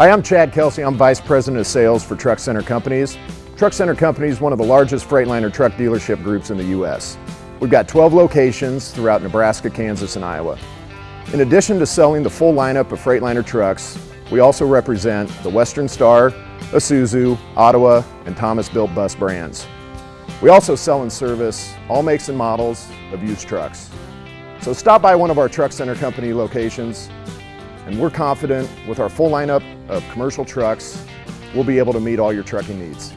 Hi, I'm Chad Kelsey. I'm Vice President of Sales for Truck Center Companies. Truck Center Companies is one of the largest Freightliner truck dealership groups in the U.S. We've got 12 locations throughout Nebraska, Kansas, and Iowa. In addition to selling the full lineup of Freightliner trucks, we also represent the Western Star, Isuzu, Ottawa, and Thomas Built Bus brands. We also sell and service all makes and models of used trucks. So stop by one of our Truck Center Company locations and we're confident with our full lineup of commercial trucks, we'll be able to meet all your trucking needs.